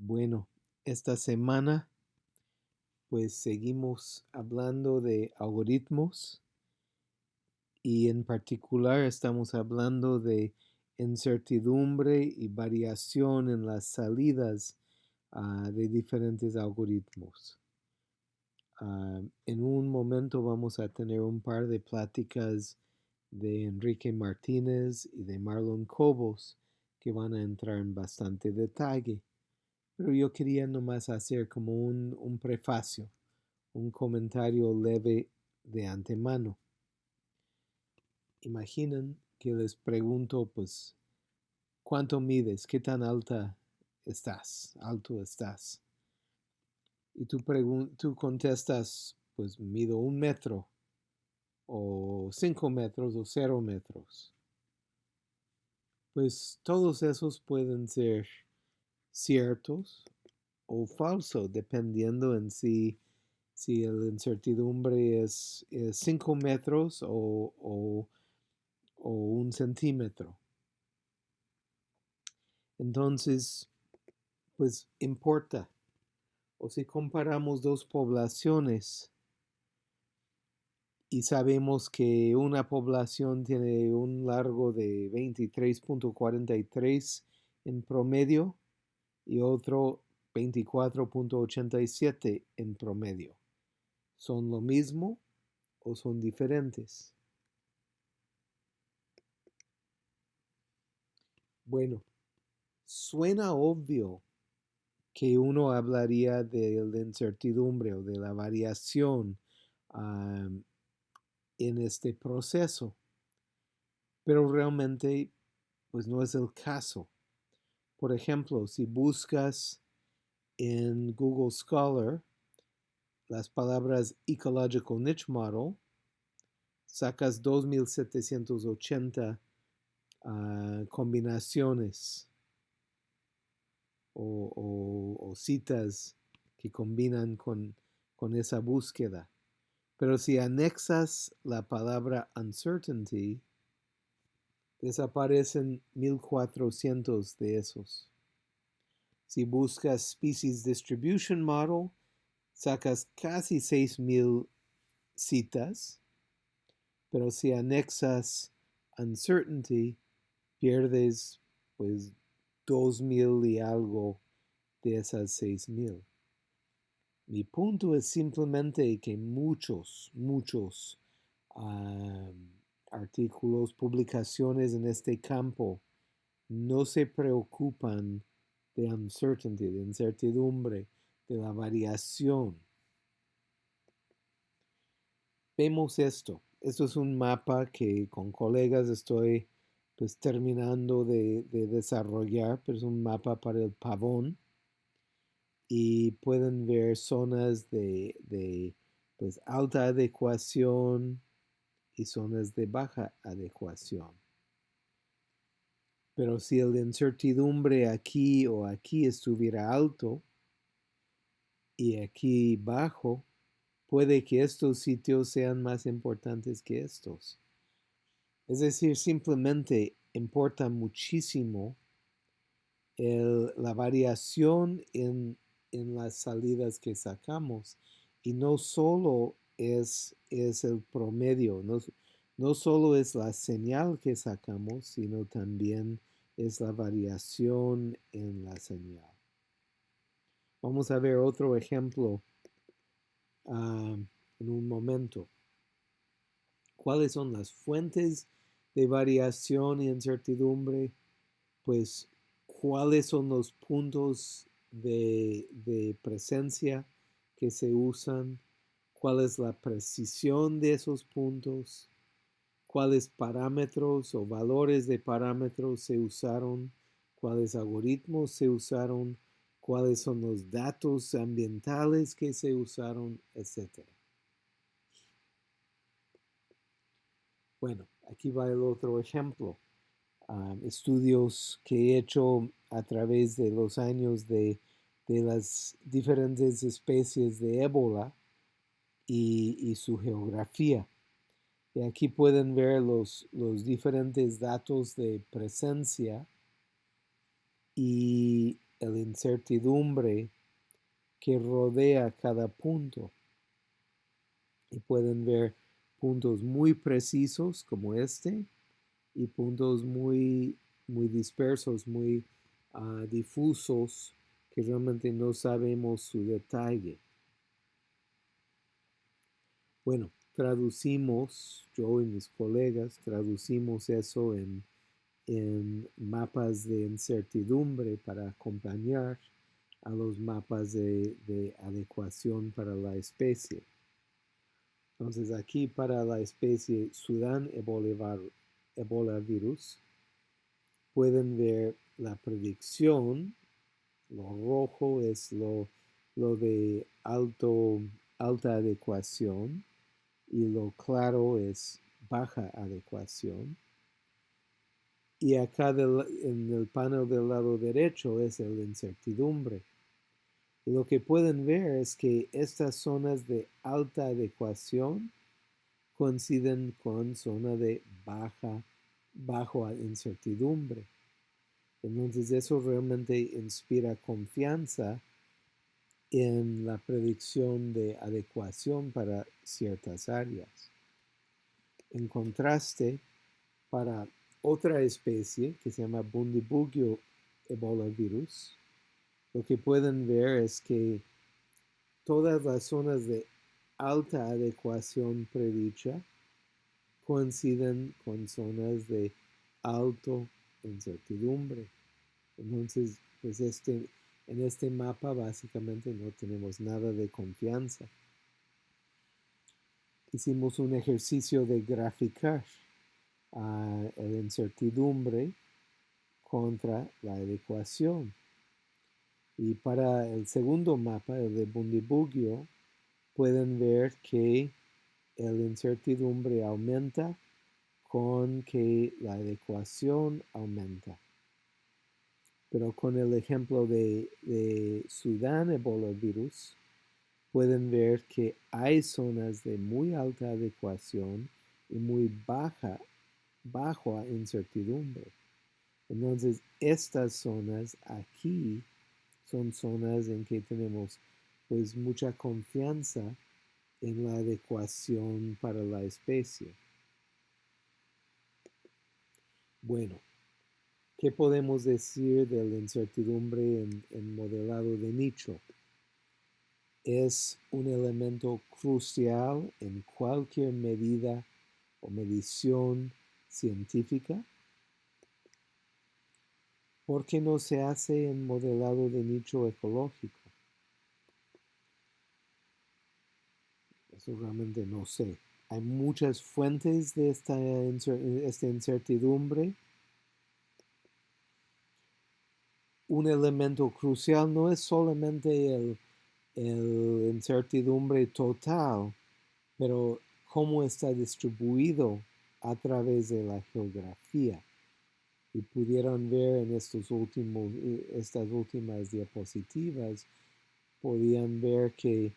Bueno, esta semana pues seguimos hablando de algoritmos y en particular estamos hablando de incertidumbre y variación en las salidas uh, de diferentes algoritmos. Uh, en un momento vamos a tener un par de pláticas de Enrique Martínez y de Marlon Cobos que van a entrar en bastante detalle. Pero yo quería nomás hacer como un, un prefacio, un comentario leve de antemano. Imaginen que les pregunto, pues, ¿cuánto mides? ¿Qué tan alta estás? ¿Alto estás? Y tú, tú contestas, pues mido un metro, o cinco metros, o cero metros. Pues todos esos pueden ser ciertos o falsos, dependiendo en si, si la incertidumbre es 5 metros o, o, o un centímetro. Entonces, pues importa. O si comparamos dos poblaciones y sabemos que una población tiene un largo de 23.43 en promedio y otro 24.87 en promedio. ¿Son lo mismo o son diferentes? Bueno, suena obvio que uno hablaría de la incertidumbre o de la variación en este proceso, pero realmente pues no es el caso. Por ejemplo, si buscas en Google Scholar las palabras Ecological Niche Model, sacas 2780 uh, combinaciones o, citas que combinan con esa búsqueda. Pero si anexas la palabra uncertainty, desaparecen 1400 de esos. Si buscas Species Distribution Model, sacas casi 6000 citas, pero si anexas Uncertainty, pierdes pues 2000 y algo de esas 6000. Mi punto es simplemente que muchos, muchos um, artículos, publicaciones en este campo no se preocupan de uncertainty, de incertidumbre, de la variación. Vemos esto. Esto es un mapa que con colegas estoy pues terminando de, de desarrollar, pero es un mapa para el pavón. Y pueden ver zonas de, de pues, alta adecuación, y zonas de baja adecuación. Pero si el incertidumbre aquí o aquí estuviera alto y aquí bajo, puede que estos sitios sean más importantes que estos. Es decir, simplemente importa muchísimo la variación en, en, las salidas que sacamos y no solo es, es el promedio. No, no solo es la señal que sacamos, sino también es la variación en la señal. Vamos a ver otro ejemplo uh, en un momento. ¿Cuáles son las fuentes de variación y incertidumbre? Pues, ¿cuáles son los puntos de, de presencia que se usan? Cuál es la precisión de esos puntos, cuáles parámetros o valores de parámetros se usaron, cuáles algoritmos se usaron, cuáles son los datos ambientales que se usaron, etc. Bueno, aquí va el otro ejemplo. Um, estudios que he hecho a través de los años de, de las diferentes especies de ébola y, su geografía. Y aquí pueden ver los, los diferentes datos de presencia y la incertidumbre que rodea cada punto. Y pueden ver puntos muy precisos como este y puntos muy, muy dispersos, muy uh, difusos que realmente no sabemos su detalle. Bueno, traducimos, yo y mis colegas traducimos eso en, en mapas de incertidumbre para acompañar a los mapas de, de adecuación para la especie. Entonces aquí para la especie Sudán Ebola virus pueden ver la predicción, lo rojo es lo, lo de alto, alta adecuación y lo claro es baja adecuación. Y acá en el panel del lado derecho es el incertidumbre. Y lo que pueden ver es que estas zonas de alta adecuación coinciden con zona de baja, bajo incertidumbre. Entonces eso realmente inspira confianza en la predicción de adecuación para ciertas áreas. En contraste, para otra especie que se llama Bundibugyo Ebola virus, lo que pueden ver es que todas las zonas de alta adecuación predicha coinciden con zonas de alto incertidumbre. Entonces, pues este, en este mapa básicamente no tenemos nada de confianza. Hicimos un ejercicio de graficar uh, la incertidumbre contra la adecuación. Y para el segundo mapa, el de Bundibugyo, pueden ver que la incertidumbre aumenta con que la adecuación aumenta. Pero con el ejemplo de, de Sudán Ebola virus, pueden ver que hay zonas de muy alta adecuación y muy baja, baja incertidumbre. Entonces, estas zonas aquí son zonas en que tenemos pues mucha confianza en la adecuación para la especie. Bueno, ¿qué podemos decir de la incertidumbre en, en modelado de nicho? Es un elemento crucial en cualquier medida o medición científica ¿Por qué no se hace en modelado de nicho ecológico? Eso realmente no sé. Hay muchas fuentes de esta, incertidumbre. Un elemento crucial no es solamente el, incertidumbre total, pero cómo está distribuido a través de la geografía y pudieron ver en estos últimos, eh, estas últimas diapositivas, podían ver que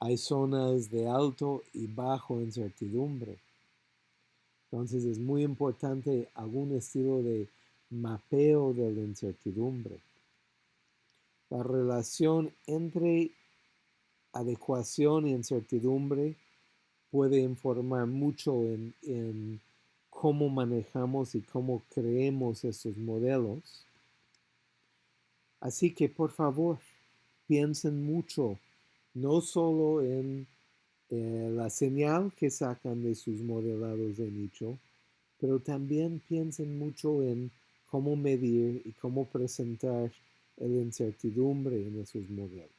hay zonas de alto y bajo incertidumbre. Entonces es muy importante algún estilo de mapeo de la incertidumbre. La relación entre adecuación y incertidumbre puede informar mucho en, cómo manejamos y cómo creemos estos modelos. Así que por favor, piensen mucho, no solo en eh, la señal que sacan de sus modelados de nicho, pero también piensen mucho en cómo medir y cómo presentar la incertidumbre en esos modelos.